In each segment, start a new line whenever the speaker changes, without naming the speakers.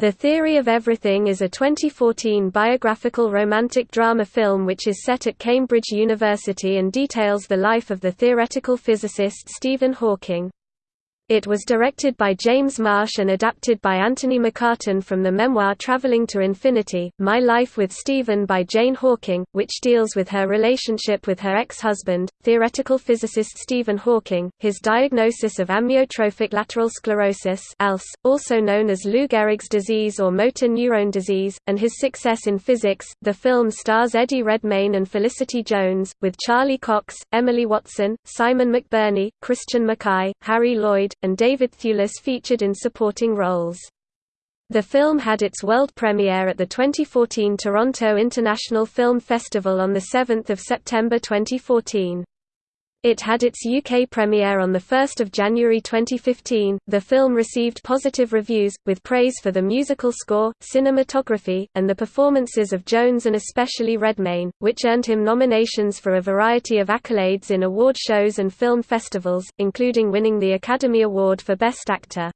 The Theory of Everything is a 2014 biographical romantic drama film which is set at Cambridge University and details the life of the theoretical physicist Stephen Hawking. It was directed by James Marsh and adapted by Anthony McCarten from the memoir Traveling to Infinity, My Life with Stephen by Jane Hawking, which deals with her relationship with her ex-husband, theoretical physicist Stephen Hawking, his diagnosis of amyotrophic lateral sclerosis ALS, also known as Lou Gehrig's disease or motor neurone disease, and his success in physics. The film stars Eddie Redmayne and Felicity Jones, with Charlie Cox, Emily Watson, Simon McBurney, Christian McKay, Harry Lloyd, and David Thewlis featured in supporting roles. The film had its world premiere at the 2014 Toronto International Film Festival on 7 September 2014. It had its UK premiere on 1 January 2015. The film received positive reviews, with praise for the musical score, cinematography, and the performances of Jones and especially Redmayne, which earned him nominations for a variety of accolades in award shows and film festivals, including winning the Academy Award for Best Actor.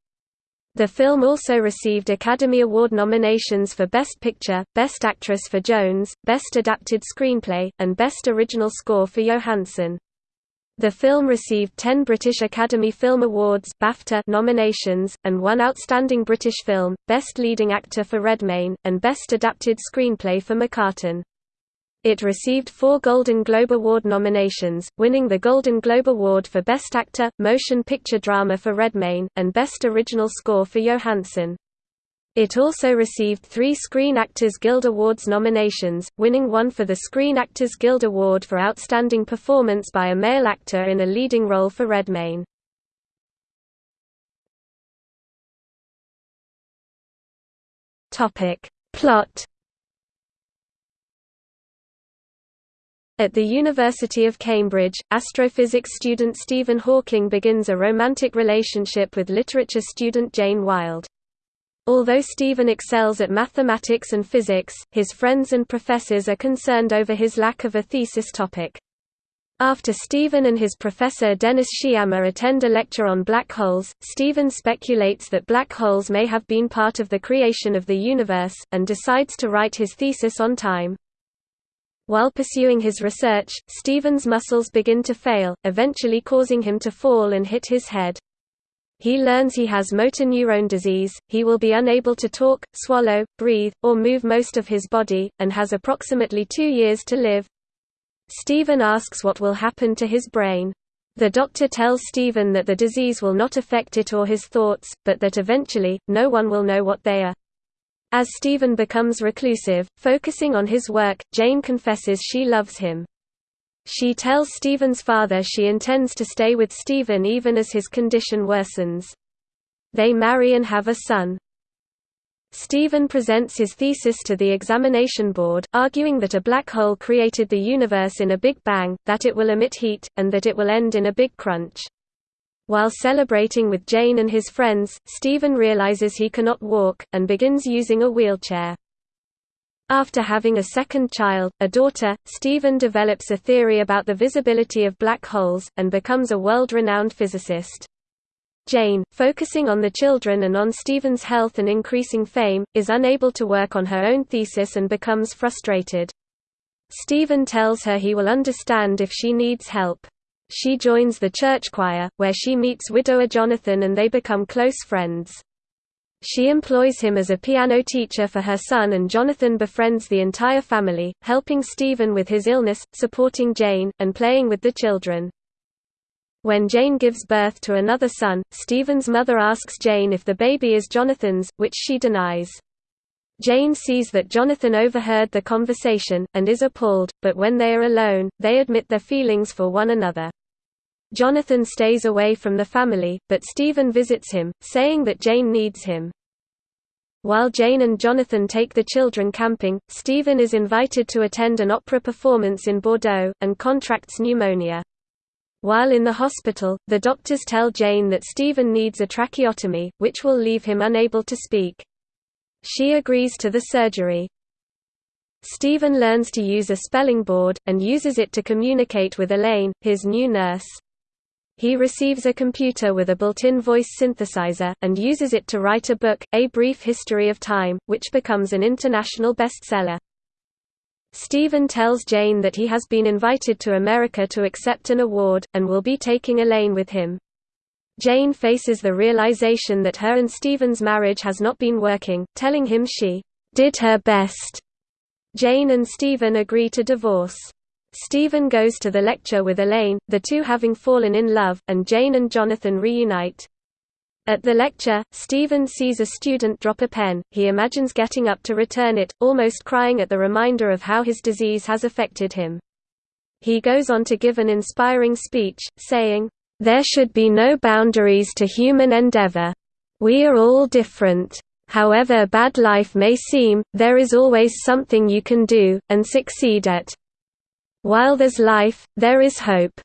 The film also received Academy Award nominations for Best Picture, Best Actress for Jones, Best Adapted Screenplay, and Best Original Score for Jóhannsson. The film received 10 British Academy Film Awards BAFTA nominations, and one Outstanding British Film, Best Leading Actor for Redmayne, and Best Adapted Screenplay for McCarten. It received four Golden Globe Award nominations, winning the Golden Globe Award for Best Actor, Motion Picture Drama for Redmayne, and Best Original Score for Jóhannsson. It also received three Screen Actors Guild Awards nominations, winning one for the Screen Actors Guild Award for Outstanding Performance by a Male Actor in a Leading Role for Redmayne. Plot At the University of Cambridge, astrophysics student Stephen Hawking begins a romantic relationship with literature student Jane Wilde. Although Stephen excels at mathematics and physics, his friends and professors are concerned over his lack of a thesis topic. After Stephen and his professor Dennis Sciama attend a lecture on black holes, Stephen speculates that black holes may have been part of the creation of the universe, and decides to write his thesis on time. While pursuing his research, Stephen's muscles begin to fail, eventually causing him to fall and hit his head. He learns he has motor neurone disease, he will be unable to talk, swallow, breathe, or move most of his body, and has approximately two years to live. Stephen asks what will happen to his brain. The doctor tells Stephen that the disease will not affect it or his thoughts, but that eventually, no one will know what they are. As Stephen becomes reclusive, focusing on his work, Jane confesses she loves him. She tells Stephen's father she intends to stay with Stephen even as his condition worsens. They marry and have a son. Stephen presents his thesis to the examination board, arguing that a black hole created the universe in a Big Bang, that it will emit heat, and that it will end in a big crunch. While celebrating with Jane and his friends, Stephen realizes he cannot walk, and begins using a wheelchair. After having a second child, a daughter, Stephen develops a theory about the visibility of black holes, and becomes a world-renowned physicist. Jane, focusing on the children and on Stephen's health and increasing fame, is unable to work on her own thesis and becomes frustrated. Stephen tells her he will understand if she needs help. She joins the church choir, where she meets widower Jonathan and they become close friends. She employs him as a piano teacher for her son and Jonathan befriends the entire family, helping Stephen with his illness, supporting Jane, and playing with the children. When Jane gives birth to another son, Stephen's mother asks Jane if the baby is Jonathan's, which she denies. Jane sees that Jonathan overheard the conversation, and is appalled, but when they are alone, they admit their feelings for one another. Jonathan stays away from the family, but Stephen visits him, saying that Jane needs him. While Jane and Jonathan take the children camping, Stephen is invited to attend an opera performance in Bordeaux, and contracts pneumonia. While in the hospital, the doctors tell Jane that Stephen needs a tracheotomy, which will leave him unable to speak. She agrees to the surgery. Stephen learns to use a spelling board, and uses it to communicate with Elaine, his new nurse. He receives a computer with a built-in voice synthesizer, and uses it to write a book, A Brief History of Time, which becomes an international bestseller. Stephen tells Jane that he has been invited to America to accept an award, and will be taking Elaine with him. Jane faces the realization that her and Stephen's marriage has not been working, telling him she did her best. Jane and Stephen agree to divorce. Stephen goes to the lecture with Elaine, the two having fallen in love, and Jane and Jonathan reunite. At the lecture, Stephen sees a student drop a pen, he imagines getting up to return it, almost crying at the reminder of how his disease has affected him. He goes on to give an inspiring speech, saying, "...there should be no boundaries to human endeavor. We are all different. However bad life may seem, there is always something you can do, and succeed at. While there's life, there is hope."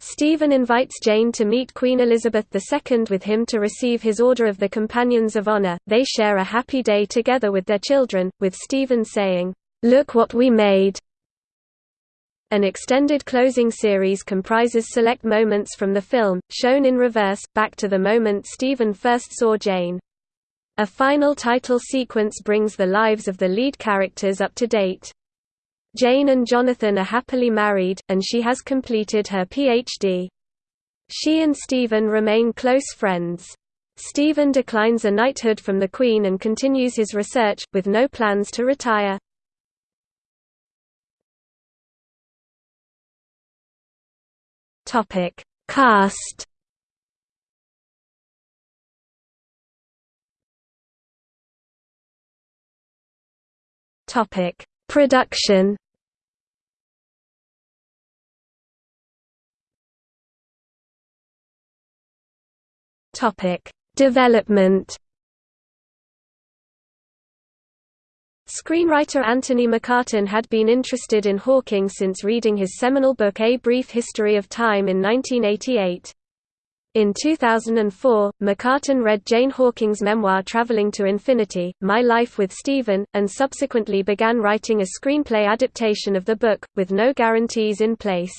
Stephen invites Jane to meet Queen Elizabeth II with him to receive his Order of the Companions of Honor. They share a happy day together with their children, with Stephen saying, Look what we made. An extended closing series comprises select moments from the film, shown in reverse, back to the moment Stephen first saw Jane. A final title sequence brings the lives of the lead characters up to date. Jane and Jonathan are happily married, and she has completed her Ph.D. She and Stephen remain close friends. Stephen declines a knighthood from the Queen and continues his research, with no plans to retire. Cast Production Topic: Development. Screenwriter Anthony McCarten had been interested in Hawking since reading his seminal book A Brief History of Time in 1988. In 2004, McCarten read Jane Hawking's memoir Traveling to Infinity, My Life with Stephen, and subsequently began writing a screenplay adaptation of the book, with no guarantees in place.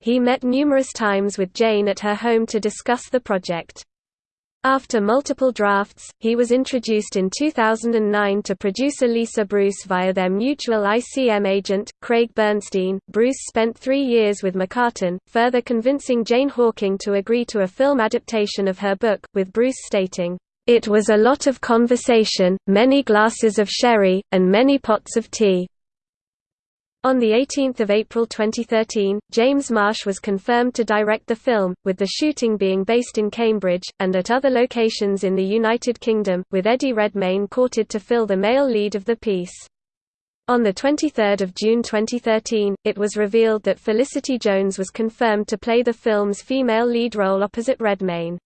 He met numerous times with Jane at her home to discuss the project. After multiple drafts, he was introduced in 2009 to producer Lisa Bruce via their mutual ICM agent, Craig Bernstein. Bruce spent three years with McCarten, further convincing Jane Hawking to agree to a film adaptation of her book, with Bruce stating, It was a lot of conversation, many glasses of sherry, and many pots of tea. On 18 April 2013, James Marsh was confirmed to direct the film, with the shooting being based in Cambridge, and at other locations in the United Kingdom, with Eddie Redmayne courted to fill the male lead of the piece. On 23 June 2013, it was revealed that Felicity Jones was confirmed to play the film's female lead role opposite Redmayne.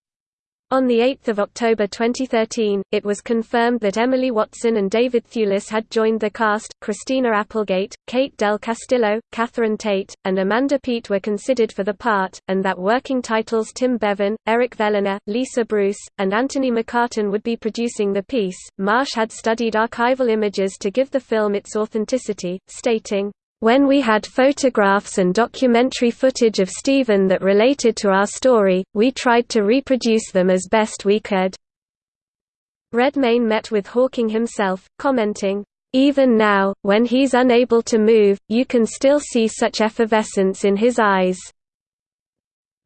On 8 October 2013, it was confirmed that Emily Watson and David Thewlis had joined the cast. Christina Applegate, Kate Del Castillo, Catherine Tate, and Amanda Peet were considered for the part, and that working titles Tim Bevan, Eric Fellner, Lisa Bruce, and Anthony McCarten would be producing the piece. Marsh had studied archival images to give the film its authenticity, stating, when we had photographs and documentary footage of Stephen that related to our story, we tried to reproduce them as best we could. Redmayne met with Hawking himself, commenting, "...even now, when he's unable to move, you can still see such effervescence in his eyes."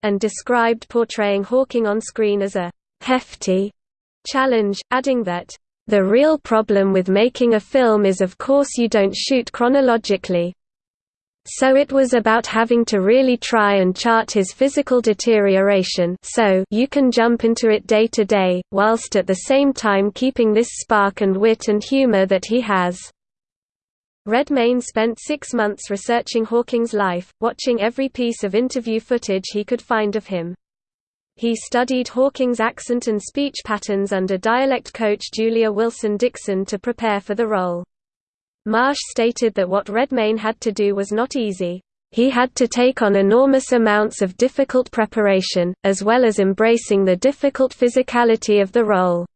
and described portraying Hawking on screen as a «hefty» challenge, adding that the real problem with making a film is of course you don't shoot chronologically, so it was about having to really try and chart his physical deterioration so you can jump into it day to day, whilst at the same time keeping this spark and wit and humor that he has. Redmayne spent six months researching Hawking's life, watching every piece of interview footage he could find of him. He studied Hawking's accent and speech patterns under dialect coach Julia Wilson Dixon to prepare for the role. Marsh stated that what Redmayne had to do was not easy. He had to take on enormous amounts of difficult preparation, as well as embracing the difficult physicality of the role.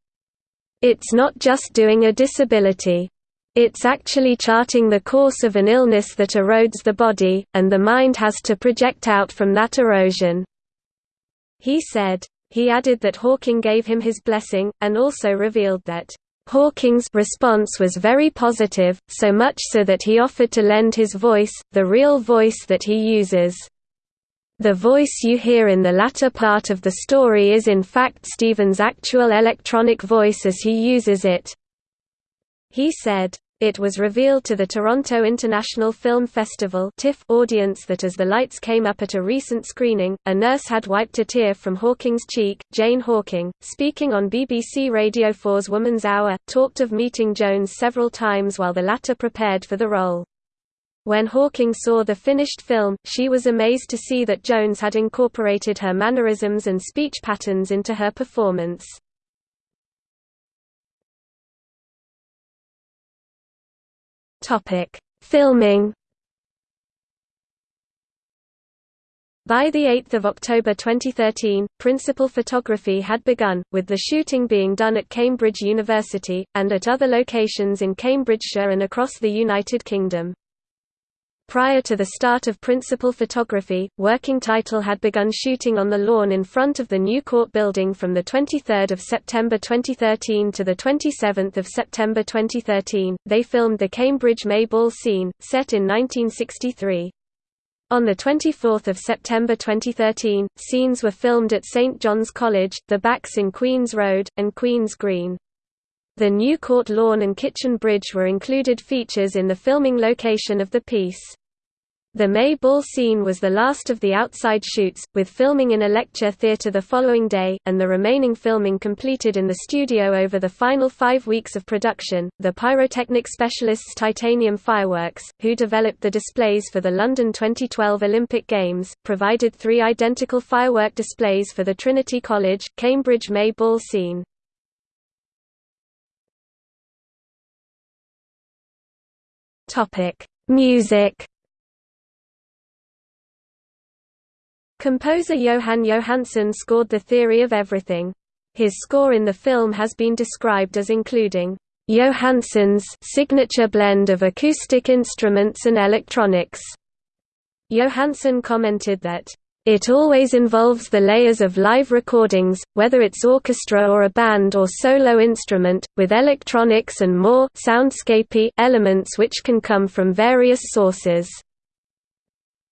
It's not just doing a disability. It's actually charting the course of an illness that erodes the body, and the mind has to project out from that erosion." He said. He added that Hawking gave him his blessing, and also revealed that Hawking's response was very positive, so much so that he offered to lend his voice, the real voice that he uses. The voice you hear in the latter part of the story is in fact Stephen's actual electronic voice as he uses it. He said, it was revealed to the Toronto International Film Festival audience that as the lights came up at a recent screening, a nurse had wiped a tear from Hawking's cheek. Jane Hawking, speaking on BBC Radio 4's Woman's Hour, talked of meeting Jones several times while the latter prepared for the role. When Hawking saw the finished film, she was amazed to see that Jones had incorporated her mannerisms and speech patterns into her performance. Topic: Filming. By 8 October 2013, principal photography had begun, with the shooting being done at Cambridge University, and at other locations in Cambridgeshire and across the United Kingdom. Prior to the start of principal photography, Working Title had begun shooting on the lawn in front of the new court building from 23 September 2013 to 27 September 2013. They filmed the Cambridge May Ball scene, set in 1963. On 24 September 2013, scenes were filmed at St John's College, the Backs in Queen's Road, and Queen's Green. The new court lawn and kitchen bridge were included features in the filming location of the piece. The May Ball scene was the last of the outside shoots, with filming in a lecture theatre the following day, and the remaining filming completed in the studio over the final five weeks of production. The pyrotechnic specialists Titanium Fireworks, who developed the displays for the London 2012 Olympic Games, provided three identical firework displays for the Trinity College, Cambridge May Ball scene. Music. Composer Jóhann Jóhannsson scored The Theory of Everything. His score in the film has been described as including Jóhannsson's signature blend of acoustic instruments and electronics. Jóhannsson commented that it always involves the layers of live recordings, whether it's orchestra or a band or solo instrument, with electronics and more soundscapey elements which can come from various sources.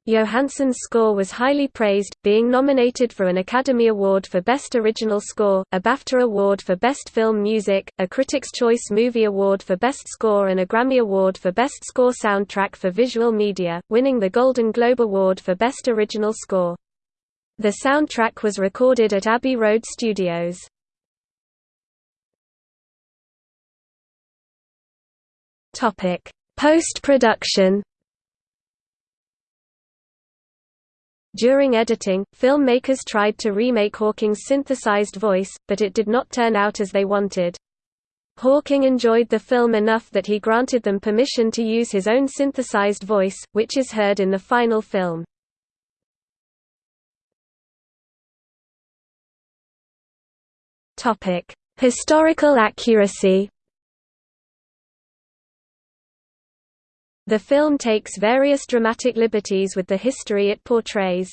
Jóhannsson's score was highly praised, being nominated for an Academy Award for Best Original Score, a BAFTA Award for Best Film Music, a Critics' Choice Movie Award for Best Score and a Grammy Award for Best Score Soundtrack for Visual Media, winning the Golden Globe Award for Best Original Score. The soundtrack was recorded at Abbey Road Studios. Topic: Post-production. During editing, filmmakers tried to remake Hawking's synthesized voice, but it did not turn out as they wanted. Hawking enjoyed the film enough that he granted them permission to use his own synthesized voice, which is heard in the final film. Historical accuracy. The film takes various dramatic liberties with the history it portrays.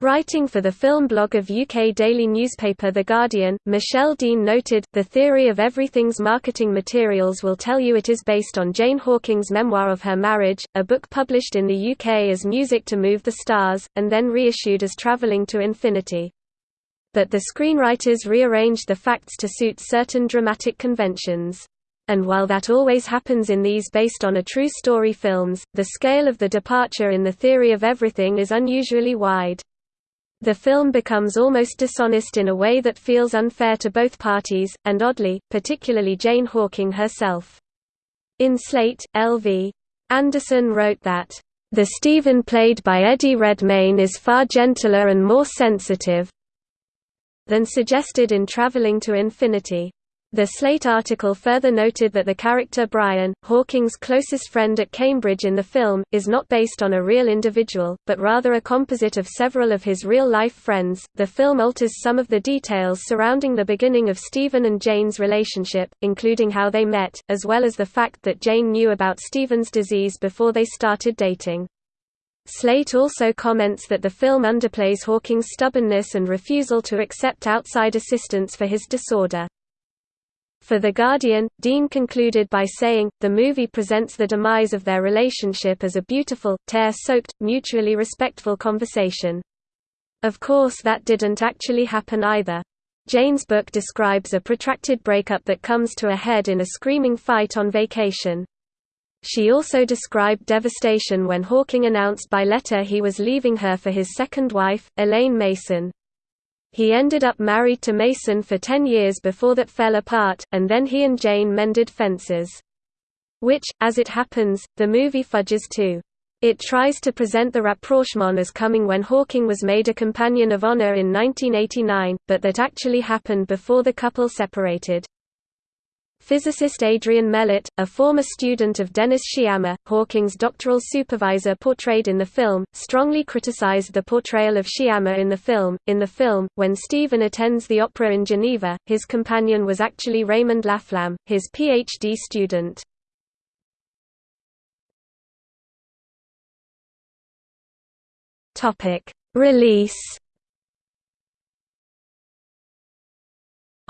Writing for the film blog of UK daily newspaper The Guardian, Michelle Dean noted, The theory of everything's marketing materials will tell you it is based on Jane Hawking's memoir of her marriage, a book published in the UK as Music to Move the Stars, and then reissued as Travelling to Infinity but the screenwriters rearranged the facts to suit certain dramatic conventions. And while that always happens in these based on a true story films, the scale of the departure in the theory of everything is unusually wide. The film becomes almost dishonest in a way that feels unfair to both parties, and oddly, particularly Jane Hawking herself. In Slate, L.V. Anderson wrote that, "...the Stephen played by Eddie Redmayne is far gentler and more sensitive, than suggested in Traveling to Infinity. The Slate article further noted that the character Brian, Hawking's closest friend at Cambridge in the film, is not based on a real individual, but rather a composite of several of his real life friends. The film alters some of the details surrounding the beginning of Stephen and Jane's relationship, including how they met, as well as the fact that Jane knew about Stephen's disease before they started dating. Slate also comments that the film underplays Hawking's stubbornness and refusal to accept outside assistance for his disorder. For The Guardian, Dean concluded by saying, the movie presents the demise of their relationship as a beautiful, tear-soaked, mutually respectful conversation. Of course that didn't actually happen either. Jane's book describes a protracted breakup that comes to a head in a screaming fight on vacation. She also described devastation when Hawking announced by letter he was leaving her for his second wife, Elaine Mason. He ended up married to Mason for ten years before that fell apart, and then he and Jane mended fences. Which, as it happens, the movie fudges too. It tries to present the rapprochement as coming when Hawking was made a Companion of Honor in 1989, but that actually happened before the couple separated. Physicist Adrian Melott, a former student of Dennis Sciama, Hawking's doctoral supervisor portrayed in the film, strongly criticized the portrayal of Sciama in the film. In the film, when Stephen attends the opera in Geneva, his companion was actually Raymond Laflamme, his PhD student. Release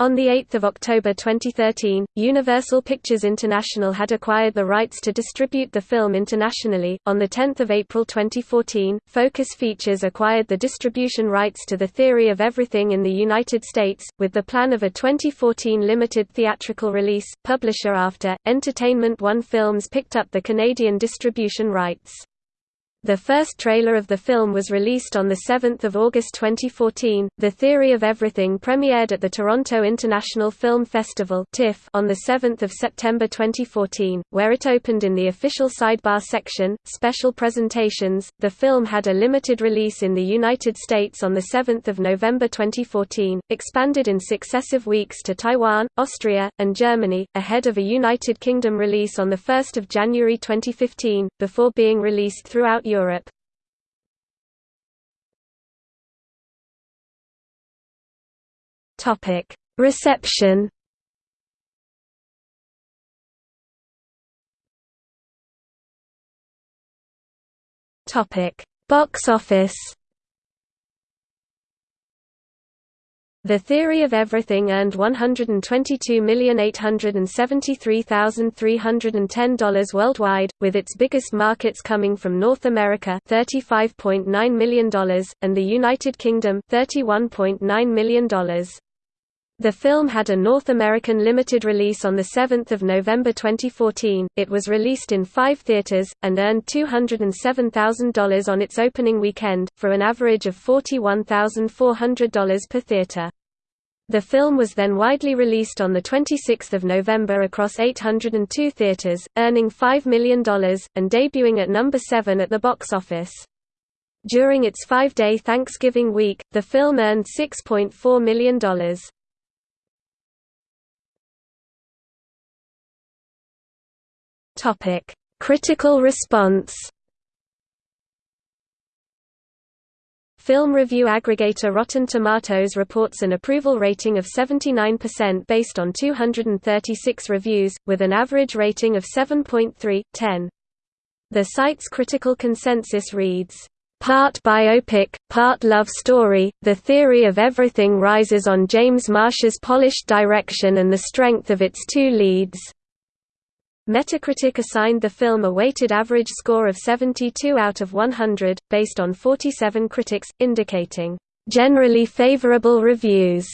On 8 October 2013, Universal Pictures International had acquired the rights to distribute the film internationally. On 10 April 2014, Focus Features acquired the distribution rights to The Theory of Everything in the United States, with the plan of a 2014 limited theatrical release. Publisher After, Entertainment One Films picked up the Canadian distribution rights. The first trailer of the film was released on 7 August 2014. The Theory of Everything premiered at the Toronto International Film Festival on 7 September 2014, where it opened in the official sidebar section, Special Presentations. The film had a limited release in the United States on 7 November 2014, expanded in successive weeks to Taiwan, Austria, and Germany, ahead of a United Kingdom release on 1 January 2015, before being released throughout Europe. Topic: Reception. Topic: Box office. The Theory of Everything earned $122,873,310 worldwide, with its biggest markets coming from North America $35.9 million, and the United Kingdom $31.9 million. The film had a North American limited release on 7 November 2014, it was released in five theaters, and earned $207,000 on its opening weekend, for an average of $41,400 per theater. The film was then widely released on 26 November across 802 theaters, earning $5 million, and debuting at number 7 at the box office. During its five-day Thanksgiving week, the film earned $6.4 million. Critical response Film review aggregator Rotten Tomatoes reports an approval rating of 79% based on 236 reviews, with an average rating of 7.3/10. The site's critical consensus reads, Part biopic, part love story, the theory of everything rises on James Marsh's polished direction and the strength of its two leads. Metacritic assigned the film a weighted average score of 72 out of 100, based on 47 critics, indicating, "...generally favorable reviews."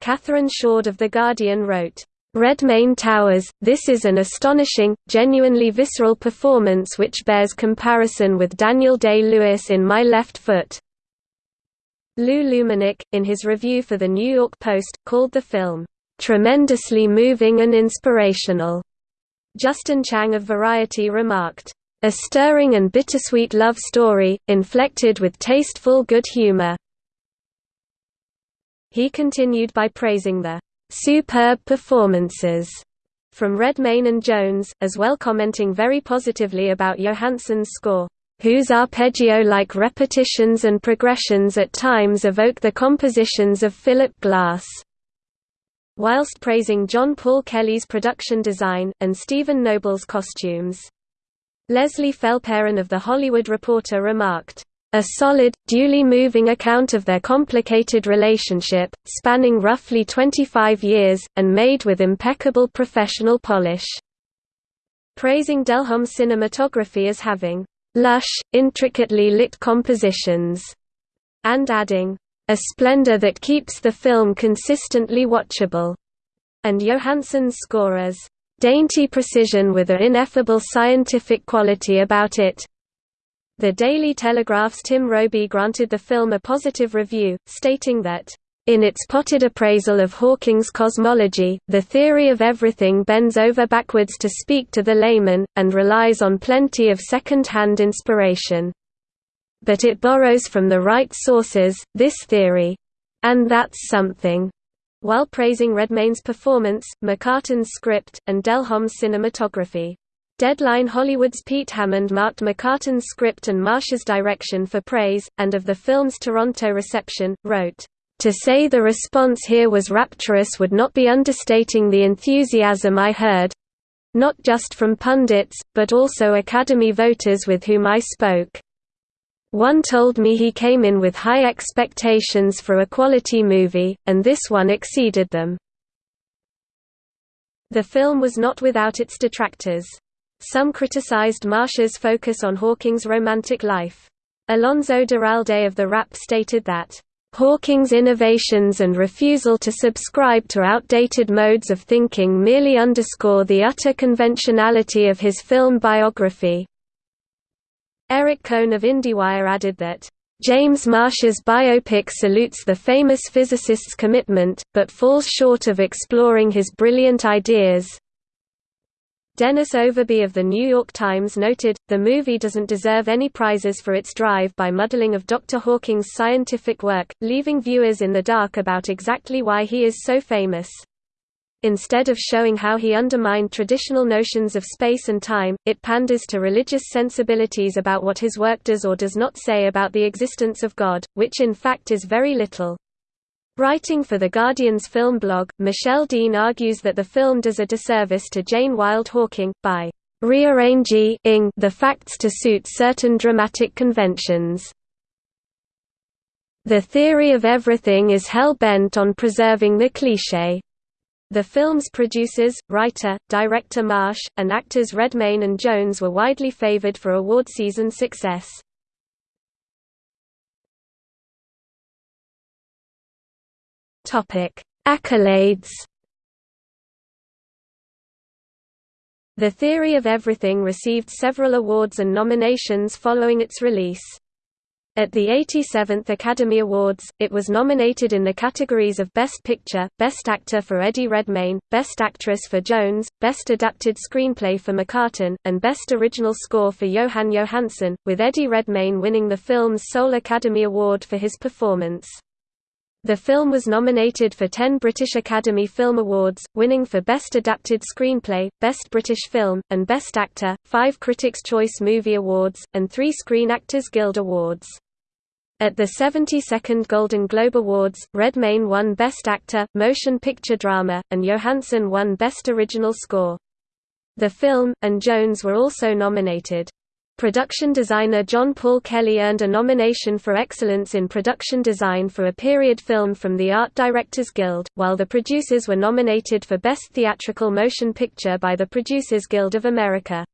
Catherine Shoard of The Guardian wrote, Redmayne Towers, this is an astonishing, genuinely visceral performance which bears comparison with Daniel Day-Lewis in My Left Foot. Lou Lumenick, in his review for The New York Post, called the film, "...tremendously moving and inspirational." Justin Chang of Variety remarked, "...a stirring and bittersweet love story, inflected with tasteful good humor." He continued by praising the superb performances from Redmayne and Jones, as well commenting very positively about Jóhannsson's score, whose arpeggio-like repetitions and progressions at times evoke the compositions of Philip Glass whilst praising John Paul Kelly's production design, and Steven Noble's costumes. Leslie Felperin of The Hollywood Reporter remarked, "...a solid, duly moving account of their complicated relationship, spanning roughly 25 years, and made with impeccable professional polish." Praising Delhomme cinematography as having, "...lush, intricately lit compositions," and adding, a splendor that keeps the film consistently watchable, and Jóhannsson's score as dainty precision with an ineffable scientific quality about it. The Daily Telegraph's Tim Robey granted the film a positive review, stating that in its potted appraisal of Hawking's cosmology, the theory of everything bends over backwards to speak to the layman, and relies on plenty of second-hand inspiration but it borrows from the right sources, this theory. And that's something. While praising Redmayne's performance, McCarten's script, and Delhomme's cinematography. Deadline Hollywood's Pete Hammond marked McCarten's script and Marsh's direction for praise, and of the film's Toronto reception, wrote, "...to say the response here was rapturous would not be understating the enthusiasm I heard—not just from pundits, but also Academy voters with whom I spoke. One told me he came in with high expectations for a quality movie, and this one exceeded them. The film was not without its detractors. Some criticized Marsh's focus on Hawking's romantic life. Alonso Duralde of The Wrap stated that, "...Hawking's innovations and refusal to subscribe to outdated modes of thinking merely underscore the utter conventionality of his film biography, Eric Kohn of IndieWire added that, James Marsh's biopic salutes the famous physicist's commitment, but falls short of exploring his brilliant ideas. Dennis Overbye of The New York Times noted, the movie doesn't deserve any prizes for its drive by muddling of Dr. Hawking's scientific work, leaving viewers in the dark about exactly why he is so famous. Instead of showing how he undermined traditional notions of space and time, it panders to religious sensibilities about what his work does or does not say about the existence of God, which in fact is very little. Writing for The Guardian's film blog, Michelle Dean argues that the film does a disservice to Jane Wilde Hawking, by rearranging the facts to suit certain dramatic conventions. The theory of everything is hell-bent on preserving the cliché. The film's producers, writer, director Marsh, and actors Redmayne and Jones were widely favored for award season success. Accolades The Theory of Everything received several awards and nominations following its release. At the 87th Academy Awards, it was nominated in the categories of Best Picture, Best Actor for Eddie Redmayne, Best Actress for Jones, Best Adapted Screenplay for McCarten, and Best Original Score for Jóhann Jóhannsson, with Eddie Redmayne winning the film's sole Academy Award for his performance. The film was nominated for 10 British Academy Film Awards, winning for Best Adapted Screenplay, Best British Film, and Best Actor, five Critics' Choice Movie Awards, and three Screen Actors Guild Awards. At the 72nd Golden Globe Awards, Redmayne won Best Actor, Motion Picture Drama, and Jóhannsson won Best Original Score. The film, and Jones were also nominated. Production designer John Paul Kelly earned a nomination for Excellence in Production Design for a period film from the Art Directors Guild, while the producers were nominated for Best Theatrical Motion Picture by the Producers Guild of America.